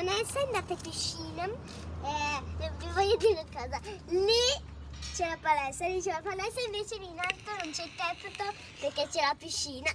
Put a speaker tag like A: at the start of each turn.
A: Sì, Vanessa andate a in piscina. Eh, vi voglio dire una cosa. Lì c'è la palestra, lì c'è la palestra, invece lì in alto non c'è il tetto perché c'è la piscina.